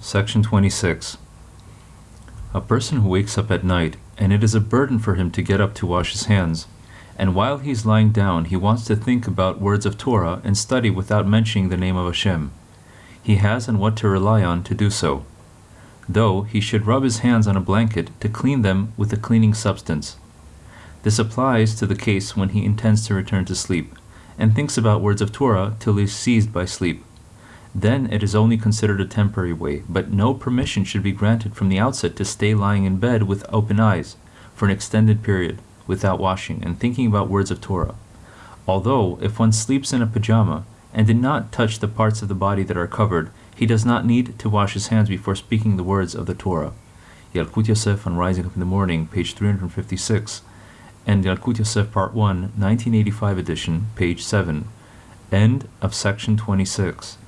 Section 26. A person who wakes up at night, and it is a burden for him to get up to wash his hands, and while he is lying down he wants to think about words of Torah and study without mentioning the name of Hashem. He has on what to rely on to do so. Though he should rub his hands on a blanket to clean them with a cleaning substance. This applies to the case when he intends to return to sleep, and thinks about words of Torah till he is seized by sleep. Then it is only considered a temporary way, but no permission should be granted from the outset to stay lying in bed with open eyes for an extended period without washing and thinking about words of Torah. Although, if one sleeps in a pajama and did not touch the parts of the body that are covered, he does not need to wash his hands before speaking the words of the Torah. Yalkut Yosef on Rising Up in the Morning, page 356, and Yalkut Yosef Part 1, 1985 edition, page 7. End of section 26.